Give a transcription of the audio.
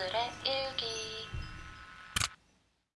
오늘의 일기.